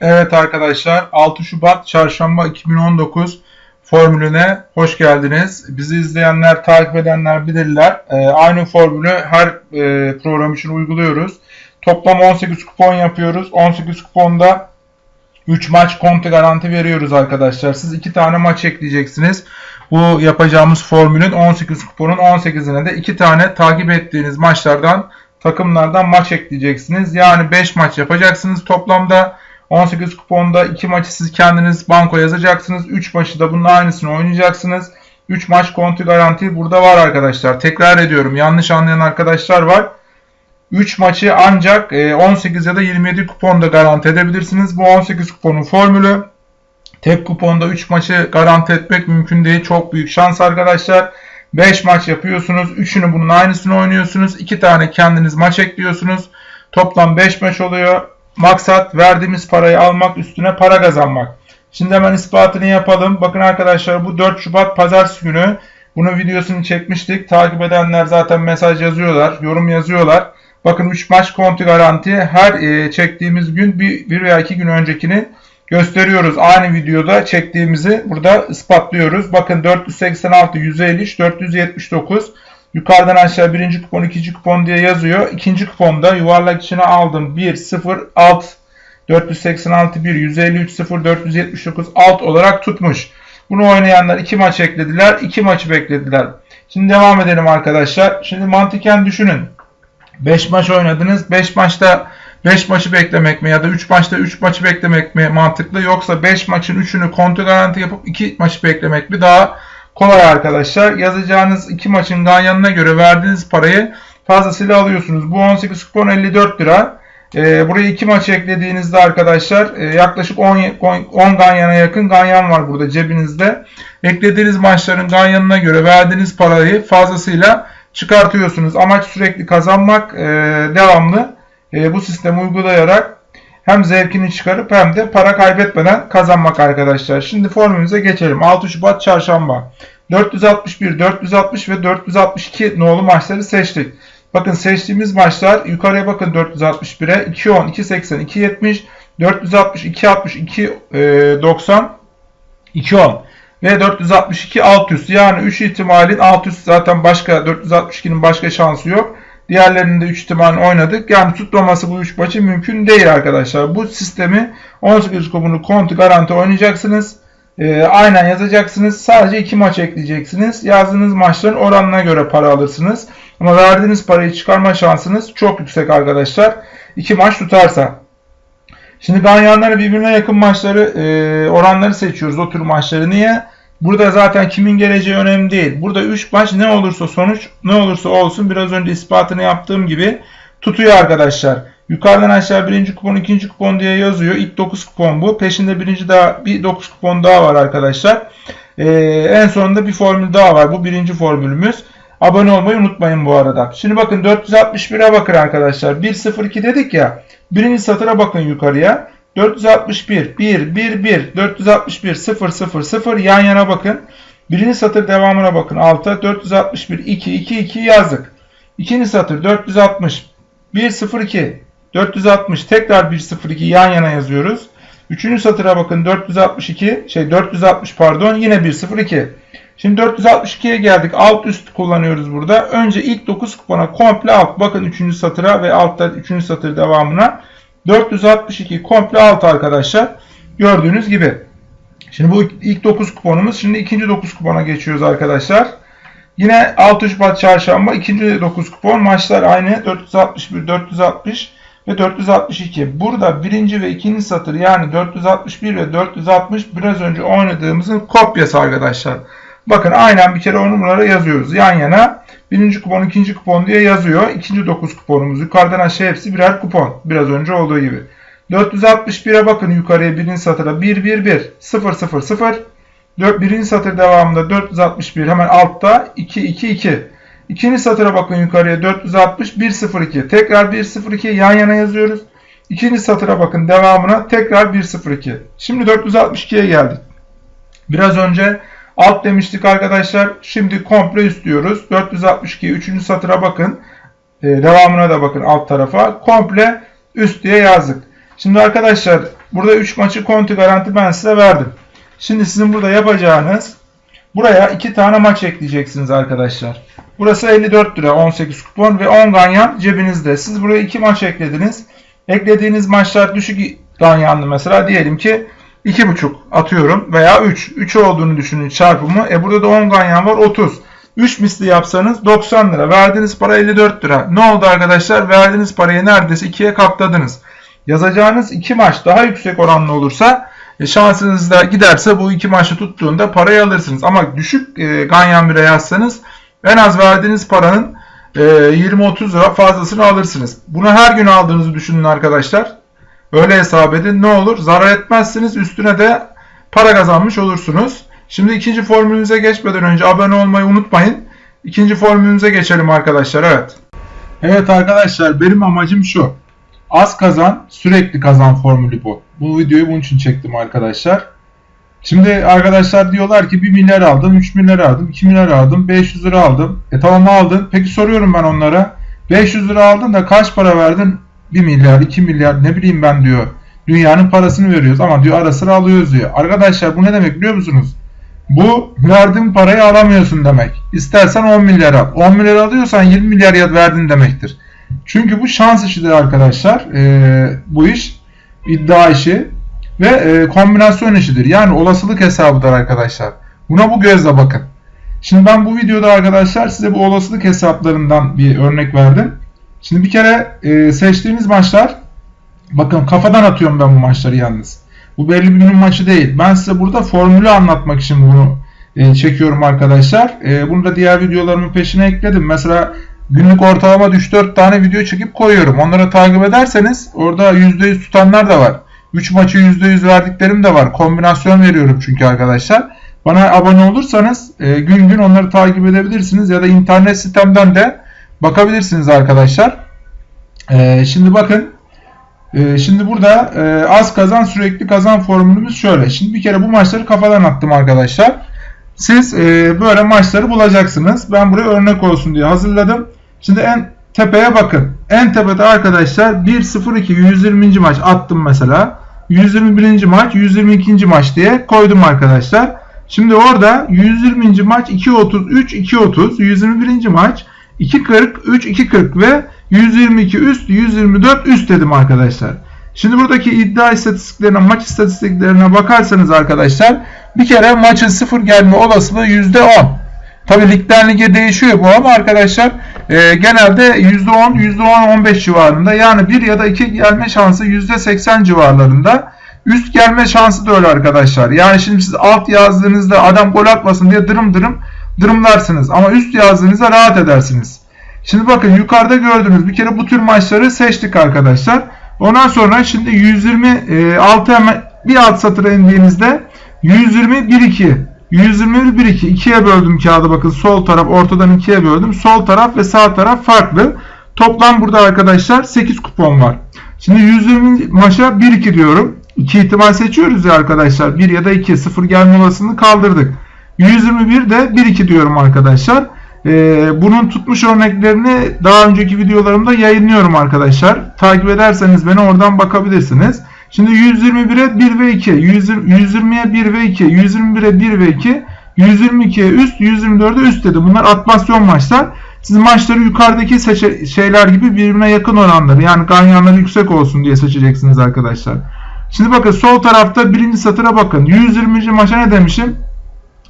Evet arkadaşlar 6 Şubat Çarşamba 2019 formülüne hoş geldiniz. Bizi izleyenler, takip edenler bilirler. Ee, aynı formülü her e, program için uyguluyoruz. Toplam 18 kupon yapıyoruz. 18 kuponda 3 maç konti garanti veriyoruz arkadaşlar. Siz 2 tane maç ekleyeceksiniz. Bu yapacağımız formülün 18 kuponun 18'ine de 2 tane takip ettiğiniz maçlardan takımlardan maç ekleyeceksiniz. Yani 5 maç yapacaksınız toplamda. 18 kuponda 2 maçı siz kendiniz banko yazacaksınız. 3 maçı da bunun aynısını oynayacaksınız. 3 maç konti garanti burada var arkadaşlar. Tekrar ediyorum yanlış anlayan arkadaşlar var. 3 maçı ancak 18 ya da 27 kuponda garanti edebilirsiniz. Bu 18 kuponun formülü. Tek kuponda 3 maçı garanti etmek mümkün değil. Çok büyük şans arkadaşlar. 5 maç yapıyorsunuz. 3'ünü bunun aynısını oynuyorsunuz. 2 tane kendiniz maç ekliyorsunuz. Toplam 5 maç oluyor. Maksat verdiğimiz parayı almak üstüne para kazanmak. Şimdi hemen ispatını yapalım. Bakın arkadaşlar bu 4 Şubat Pazartesi günü. Bunun videosunu çekmiştik. Takip edenler zaten mesaj yazıyorlar, yorum yazıyorlar. Bakın 3 maç konti garanti her e, çektiğimiz gün bir, bir veya iki gün öncekini gösteriyoruz. Aynı videoda çektiğimizi burada ispatlıyoruz. Bakın 486, 153, 479. Yukarıdan aşağı birinci kupon, ikinci kupon diye yazıyor. İkinci kuponda yuvarlak içine aldım. 1, 0, alt, 486, 1, 153, 0, 479, alt olarak tutmuş. Bunu oynayanlar iki maç eklediler. iki maçı beklediler. Şimdi devam edelim arkadaşlar. Şimdi mantıken düşünün. 5 maç oynadınız. 5 maçta 5 maçı beklemek mi ya da 3 maçta 3 maçı beklemek mi mantıklı yoksa 5 maçın 3'ünü kontrol garanti yapıp 2 maçı beklemek mi daha kolay arkadaşlar. Yazacağınız 2 maçın ganyanına göre verdiğiniz parayı fazlasıyla alıyorsunuz. Bu 18 kupon 54 lira. Ee, buraya 2 maç eklediğinizde arkadaşlar e, yaklaşık 10, 10 ganyana yakın ganyan var burada cebinizde. Eklediğiniz maçların ganyanına göre verdiğiniz parayı fazlasıyla çıkartıyorsunuz. Amaç sürekli kazanmak, e, devamlı e, bu sistemi uygulayarak hem zevkini çıkarıp hem de para kaybetmeden kazanmak arkadaşlar. Şimdi formülümüze geçelim. 6 Şubat Çarşamba. 461, 460 ve 462 nolu maçları seçtik. Bakın seçtiğimiz maçlar yukarıya bakın 461'e 210, 280, 270, 460, 260, 290, 210 ve 462 alt üst. Yani 3 ihtimalin alt üst zaten başka 462'nin başka şansı yok. Diğerlerinin de 3 ihtimalini oynadık. Yani tutmaması bu 3 maçı mümkün değil arkadaşlar. Bu sistemi 18 kumunu kontu garanti oynayacaksınız. E, aynen yazacaksınız. Sadece 2 maç ekleyeceksiniz. Yazdığınız maçların oranına göre para alırsınız. Ama verdiğiniz parayı çıkarma şansınız çok yüksek arkadaşlar. 2 maç tutarsa. Şimdi ganyanları birbirine yakın maçları e, oranları seçiyoruz o tür maçları. Niye? Burada zaten kimin geleceği önemli değil. Burada 3 maç ne olursa sonuç ne olursa olsun biraz önce ispatını yaptığım gibi tutuyor arkadaşlar. Yukarıdan aşağı birinci kupon, ikinci kupon diye yazıyor. İlk 9 kupon bu. Peşinde birinci daha bir 9 kupon daha var arkadaşlar. Ee, en sonunda bir formül daha var. Bu birinci formülümüz. Abone olmayı unutmayın bu arada. Şimdi bakın 461'e bakın arkadaşlar. 102 dedik ya. Birinci satıra bakın yukarıya. 461 1 1 1 461 0 0 0 yan yana bakın. Birinci satır devamına bakın. Alta 461 2 2 2 yazdık. İkinci satır 460 1 0 2 460 tekrar 1 0 2 yan yana yazıyoruz. Üçüncü satıra bakın 462 şey 460 pardon yine 1 0 2. Şimdi 462'ye geldik. Alt üst kullanıyoruz burada. Önce ilk 9 kupona komple alt. Bakın 3. satıra ve altta 3. satır devamına. 462 komple alt arkadaşlar. Gördüğünüz gibi. Şimdi bu ilk 9 kuponumuz. Şimdi ikinci 9 kupona geçiyoruz arkadaşlar. Yine 6 Şubat çarşamba ikinci 9 kupon. Maçlar aynı. 461, 460 ve 462. Burada birinci ve ikinci satır yani 461 ve 460 biraz önce oynadığımızın kopyası arkadaşlar. Bakın aynen bir kere o numaraları yazıyoruz. Yan yana birinci kupon, ikinci kupon diye yazıyor. İkinci 9 kuponumuz. Yukarıdan aşağı hepsi birer kupon. Biraz önce olduğu gibi. 461'e bakın yukarıya birinci satıra 1 1 1 0 0 0 birinci satır devamında 461 hemen altta 2 2 2 İkinci satıra bakın yukarıya 460 1 0 2 tekrar 1 0 2 yan yana yazıyoruz. İkinci satıra bakın devamına tekrar 1 0 2 Şimdi 462'ye geldik. Biraz önce Alt demiştik arkadaşlar. Şimdi komple üst diyoruz. 462 3. satıra bakın. E, devamına da bakın alt tarafa. Komple üst diye yazdık. Şimdi arkadaşlar Burada 3 maçı konti garanti ben size verdim. Şimdi sizin burada yapacağınız buraya 2 tane maç ekleyeceksiniz arkadaşlar. Burası 54 lira 18 kupon ve 10 ganyan cebinizde. Siz buraya 2 maç eklediniz. Eklediğiniz maçlar düşük ganyanlı mesela diyelim ki 2,5 atıyorum veya 3. 3 olduğunu düşünün çarpımı. E burada da 10 ganyan var 30. 3 misli yapsanız 90 lira. Verdiğiniz para 54 lira. Ne oldu arkadaşlar? Verdiğiniz parayı neredeyse 2'ye katladınız. Yazacağınız 2 maç daha yüksek oranlı olursa e, şansınız da giderse bu iki maçı tuttuğunda parayı alırsınız. Ama düşük e, ganyan bire yazsanız en az verdiğiniz paranın e, 20-30 lira fazlasını alırsınız. Bunu her gün aldığınızı düşünün arkadaşlar. Öyle hesap edin. Ne olur? Zarar etmezsiniz. Üstüne de para kazanmış olursunuz. Şimdi ikinci formülümüze geçmeden önce abone olmayı unutmayın. İkinci formülümüze geçelim arkadaşlar. Evet. Evet arkadaşlar benim amacım şu. Az kazan, sürekli kazan formülü bu. Bu videoyu bunun için çektim arkadaşlar. Şimdi arkadaşlar diyorlar ki 1 milyar aldım, 3 milyar aldım, 2 milyar aldım, 500 lira aldım. E tamam aldın. Peki soruyorum ben onlara. 500 lira aldın da kaç para verdin? 1 milyar, 2 milyar ne bileyim ben diyor. Dünyanın parasını veriyoruz ama diyor ara sıra alıyoruz diyor. Arkadaşlar bu ne demek biliyor musunuz? Bu verdiğin parayı alamıyorsun demek. İstersen 10 milyar al. 10 milyar alıyorsan 20 milyar verdin demektir. Çünkü bu şans işidir arkadaşlar. Ee, bu iş iddia işi ve e, kombinasyon işidir. Yani olasılık hesabıdır arkadaşlar. Buna bu gözle bakın. Şimdi ben bu videoda arkadaşlar size bu olasılık hesaplarından bir örnek verdim. Şimdi bir kere e, seçtiğiniz maçlar bakın kafadan atıyorum ben bu maçları yalnız. Bu belli bir günün maçı değil. Ben size burada formülü anlatmak için bunu e, çekiyorum arkadaşlar. E, bunu da diğer videolarımın peşine ekledim. Mesela günlük ortalama 3-4 tane video çekip koyuyorum. Onları takip ederseniz orada %100 tutanlar da var. 3 maçı %100 verdiklerim de var. Kombinasyon veriyorum çünkü arkadaşlar. Bana abone olursanız e, gün gün onları takip edebilirsiniz ya da internet sitemden de bakabilirsiniz arkadaşlar. E, şimdi bakın e, şimdi burada e, az kazan sürekli kazan formülümüz şöyle. Şimdi bir kere bu maçları kafadan attım arkadaşlar. Siz e, böyle maçları bulacaksınız. Ben buraya örnek olsun diye hazırladım. Şimdi en tepeye bakın. En tepede arkadaşlar 1-0-2 120. maç attım mesela. 121. maç 122. maç diye koydum arkadaşlar. Şimdi orada 120. maç 2.33 2.30 121. maç 2.40 3 2.40 ve 122 üst 124 üst dedim arkadaşlar. Şimdi buradaki iddia istatistiklerine maç istatistiklerine bakarsanız arkadaşlar bir kere maçın sıfır gelme olasılığı %10. Tabi ligden lige değişiyor bu ama arkadaşlar e, genelde %10, %10-15 civarında yani 1 ya da 2 gelme şansı %80 civarlarında. Üst gelme şansı da öyle arkadaşlar. Yani şimdi siz alt yazdığınızda adam gol atmasın diye dırım dırım dırımlarsınız. Ama üst yazdığınızda rahat edersiniz. Şimdi bakın yukarıda gördüğünüz bir kere bu tür maçları seçtik arkadaşlar. Ondan sonra şimdi 126 hemen bir alt satıra indiğinizde 120 1 2 121 1 2 ikiye böldüm kağıdı bakın sol taraf ortadan ikiye böldüm. Sol taraf ve sağ taraf farklı. Toplam burada arkadaşlar 8 kupon var. Şimdi 120 maça 1 2 diyorum. 2 ihtimal seçiyoruz ya arkadaşlar. 1 ya da 2 0 gelme olasılığını kaldırdık. 121 de 1 2 diyorum arkadaşlar. Ee, bunun tutmuş örneklerini daha önceki videolarımda yayınlıyorum arkadaşlar. Takip ederseniz beni oradan bakabilirsiniz. Şimdi 121'e 1 ve 2, 120'ye 1 ve 2, 121'e 1 ve 2, 122'ye üst, 124'e üst dedi. Bunlar atmasyon maçlar. Siz maçları yukarıdaki şeyler gibi birbirine yakın oranları yani ganyanları yüksek olsun diye seçeceksiniz arkadaşlar. Şimdi bakın sol tarafta birinci satıra bakın. 120. maça ne demişim?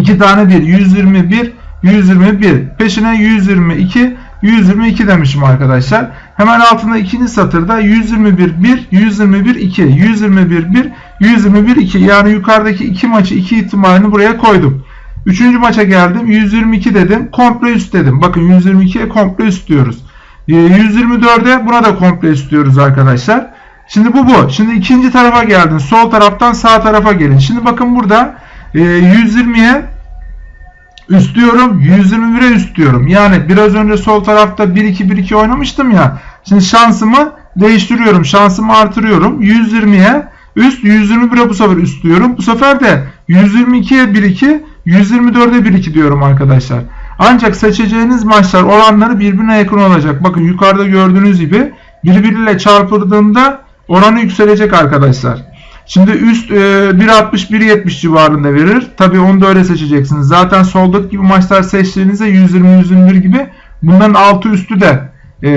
2 tane 1. 121, 121. Peşine 122, 122 demişim arkadaşlar. Hemen altında ikinci satırda 121 1, 121 2, 121 1, 121 2. Yani yukarıdaki iki maçı iki ihtimalini buraya koydum. Üçüncü maça geldim. 122 dedim. Komple üst dedim. Bakın 122'ye komple üst diyoruz. 124'e ee, buna da komple üst diyoruz arkadaşlar. Şimdi bu bu. Şimdi ikinci tarafa geldin. Sol taraftan sağ tarafa gelin. Şimdi bakın burada 120'ye üst diyorum. 121'e üst diyorum. Yani biraz önce sol tarafta 1-2-1-2 oynamıştım ya. Şimdi şansımı değiştiriyorum. Şansımı artırıyorum. 120'ye üst 121'e bu sefer üst diyorum. Bu sefer de 122'ye 1-2 124'e 1-2 diyorum arkadaşlar. Ancak seçeceğiniz maçlar oranları birbirine yakın olacak. Bakın yukarıda gördüğünüz gibi birbiriyle çarpıldığında oranı yükselecek arkadaşlar. Şimdi üst e, 1.60-1.70 civarında verir. Tabi onu da öyle seçeceksiniz. Zaten soldaki gibi maçlar seçtiğinizde 120-121 gibi bunların altı üstü de e,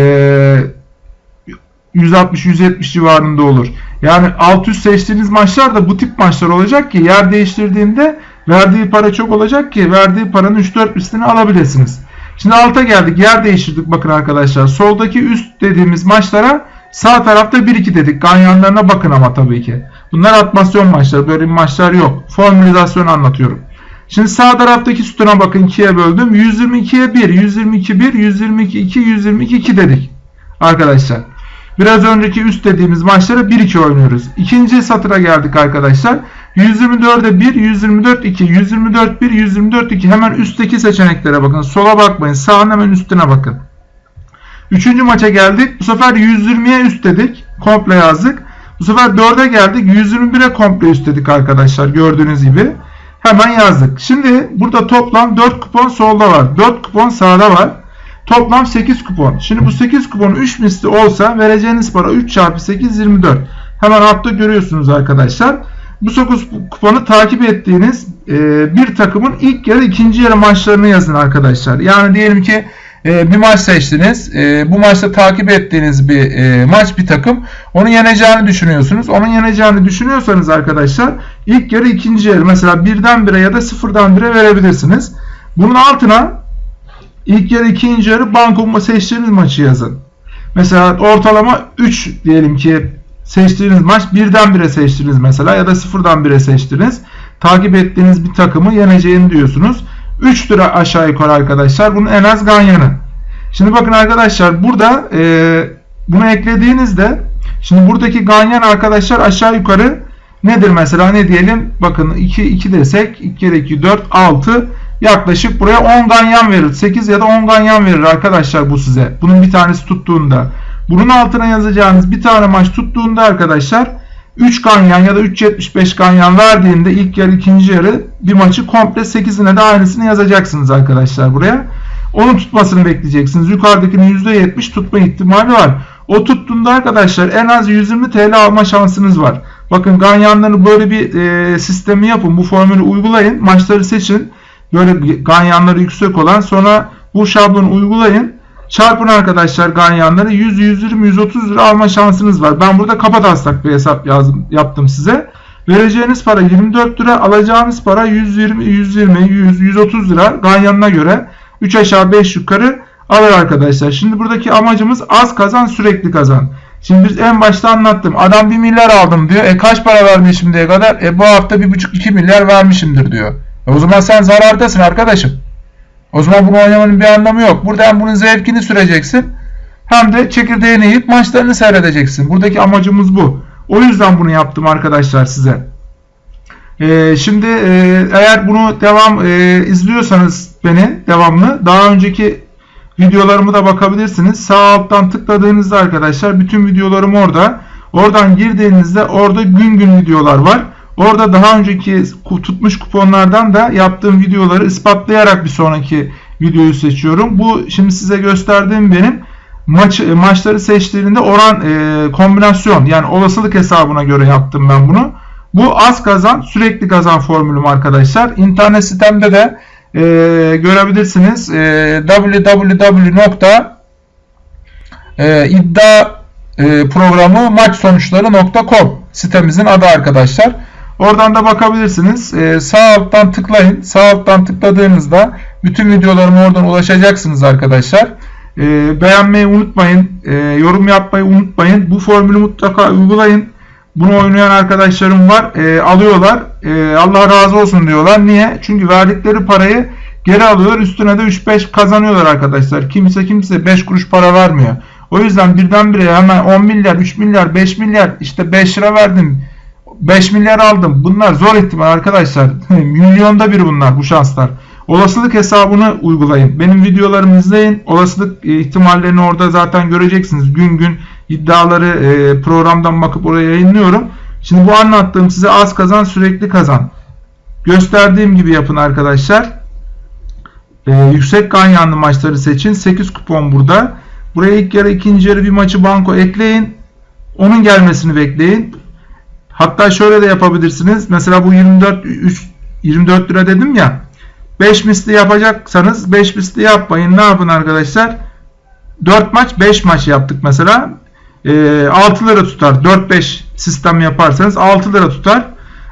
160-170 civarında olur. Yani alt üst seçtiğiniz maçlar da bu tip maçlar olacak ki yer değiştirdiğinde verdiği para çok olacak ki verdiği paranın 3-4 üstünü alabilirsiniz. Şimdi alta geldik. Yer değiştirdik bakın arkadaşlar. Soldaki üst dediğimiz maçlara sağ tarafta 1-2 dedik. Ganyanlarına bakın ama tabii ki. Bunlar atmasyon maçları. Böyle maçlar yok. Formülizasyon anlatıyorum. Şimdi sağ taraftaki sütuna bakın 2'ye böldüm. 122'ye 1, 122 1, 122 2, 122 2 dedik. Arkadaşlar. Biraz önceki üst dediğimiz maçlara 1-2 oynuyoruz. İkinci satıra geldik arkadaşlar. 124'e 1, 124 2, 124 1, 124 2. Hemen üstteki seçeneklere bakın. Sola bakmayın. Sağın hemen üstüne bakın. Üçüncü maça geldik. Bu sefer 120'ye üst dedik. Komple yazdık. Bu sefer 4'e geldik. 121'e komple üst dedik arkadaşlar. Gördüğünüz gibi. Hemen yazdık. Şimdi burada toplam 4 kupon solda var. 4 kupon sağda var. Toplam 8 kupon. Şimdi bu 8 kupon 3 misli olsa vereceğiniz para 3 çarpı 8 24. Hemen altta görüyorsunuz arkadaşlar. Bu 9 kuponu takip ettiğiniz bir takımın ilk yarı ikinci yarı maçlarını yazın arkadaşlar. Yani diyelim ki e, bir maç seçtiniz. E, bu maçta takip ettiğiniz bir e, maç bir takım. Onu yeneceğini düşünüyorsunuz. Onun yeneceğini düşünüyorsanız arkadaşlar ilk yarı ikinci yarı mesela birden bire ya da sıfırdan bire verebilirsiniz. Bunun altına ilk yarı ikinci yarı banko seçtiğiniz maçı yazın. Mesela ortalama 3 diyelim ki seçtiğiniz maç birden bire seçtiniz mesela ya da sıfırdan bire seçtiniz. Takip ettiğiniz bir takımı yeneceğini diyorsunuz. 3 lira aşağı yukarı arkadaşlar. Bunun en az ganyanı. Şimdi bakın arkadaşlar burada e, bunu eklediğinizde şimdi buradaki ganyan arkadaşlar aşağı yukarı nedir mesela ne diyelim bakın 2 2 desek 2 kere 2 4 6 yaklaşık buraya 10 ganyan verir. 8 ya da 10 ganyan verir arkadaşlar bu size. Bunun bir tanesi tuttuğunda. Bunun altına yazacağınız bir tane maç tuttuğunda arkadaşlar 3 ganyan ya da 3.75 ganyan verdiğinde ilk yarı ikinci yarı bir maçı komple 8'ine de aynısını yazacaksınız arkadaşlar buraya. Onun tutmasını bekleyeceksiniz. Yukarıdakinin %70 tutma ihtimali var. O tuttuğunda arkadaşlar en az 120 TL alma şansınız var. Bakın ganyanları böyle bir e, sistemi yapın. Bu formülü uygulayın. Maçları seçin. Böyle ganyanları yüksek olan sonra bu şablonu uygulayın. Çarpın arkadaşlar ganyanları 100, 120, 130 lira alma şansınız var. Ben burada kapataslak bir hesap yazdım, yaptım size. Vereceğiniz para 24 lira, alacağınız para 120, 120, 100, 130 lira ganyanına göre 3 aşağı 5 yukarı alır arkadaşlar. Şimdi buradaki amacımız az kazan sürekli kazan. Şimdi biz en başta anlattım. Adam 1 milyar aldım diyor. E kaç para vermiş şimdiye kadar? E bu hafta 1,5-2 milyar vermişimdir diyor. E o zaman sen zarardasın arkadaşım. O zaman bunu oynamanın bir anlamı yok. Burada hem bunun zevkini süreceksin hem de çekirdeğini yiyip maçlarını seyredeceksin. Buradaki amacımız bu. O yüzden bunu yaptım arkadaşlar size. Ee, şimdi e, eğer bunu devam e, izliyorsanız beni devamlı daha önceki videolarımı da bakabilirsiniz. Sağ alttan tıkladığınızda arkadaşlar bütün videolarım orada. Oradan girdiğinizde orada gün gün videolar var. Orada daha önceki tutmuş kuponlardan da yaptığım videoları ispatlayarak bir sonraki videoyu seçiyorum. Bu şimdi size gösterdiğim benim maç maçları seçtiğinde oran e, kombinasyon yani olasılık hesabına göre yaptım ben bunu. Bu az kazan sürekli kazan formülüm arkadaşlar. İnternet sitemde de e, görebilirsiniz. E, www.iddia e, sitemizin adı arkadaşlar. Oradan da bakabilirsiniz. Ee, sağ alttan tıklayın. Sağ alttan tıkladığınızda bütün videolarıma oradan ulaşacaksınız arkadaşlar. Ee, beğenmeyi unutmayın. Ee, yorum yapmayı unutmayın. Bu formülü mutlaka uygulayın. Bunu oynayan arkadaşlarım var. Ee, alıyorlar. Ee, Allah razı olsun diyorlar. Niye? Çünkü verdikleri parayı geri alıyorlar. Üstüne de 3-5 kazanıyorlar arkadaşlar. Kimse kimse 5 kuruş para vermiyor. O yüzden birdenbire hemen 10 milyar, 3 milyar, 5 milyar işte 5 lira verdim 5 milyar aldım. Bunlar zor ihtimal arkadaşlar. Milyonda bir bunlar bu şanslar. Olasılık hesabını uygulayın. Benim videolarımı izleyin. Olasılık e, ihtimallerini orada zaten göreceksiniz. Gün gün iddiaları e, programdan bakıp oraya yayınlıyorum. Şimdi bu anlattığım size az kazan sürekli kazan. Gösterdiğim gibi yapın arkadaşlar. Ee, yüksek ganyanlı maçları seçin. 8 kupon burada. Buraya ilk yarı ikinci yarı bir maçı banko ekleyin. Onun gelmesini bekleyin. Hatta şöyle de yapabilirsiniz. Mesela bu 24 3 24 lira dedim ya. 5 misli yapacaksanız 5 misli yapmayın. Ne yapın arkadaşlar? 4 maç 5 maç yaptık mesela. E, 6 lira tutar. 4-5 sistem yaparsanız 6 lira tutar.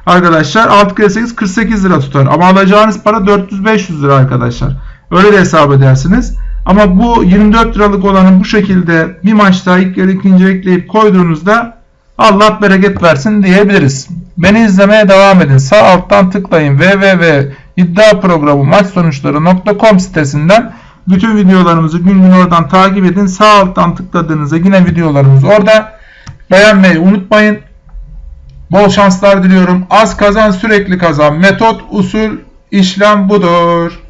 Arkadaşlar 6 kere 8 48 lira tutar. Ama alacağınız para 400-500 lira arkadaşlar. Öyle de hesap edersiniz. Ama bu 24 liralık olanı bu şekilde bir maçta ilk yarı ikinci ekleyip koyduğunuzda Allah bereket versin diyebiliriz. Beni izlemeye devam edin. Sağ alttan tıklayın www.iddiaprogramu sitesinden bütün videolarımızı gün gün oradan takip edin. Sağ alttan tıkladığınızda yine videolarımız orada. Beğenmeyi unutmayın. Bol şanslar diliyorum. Az kazan sürekli kazan. Metot, usul, işlem budur.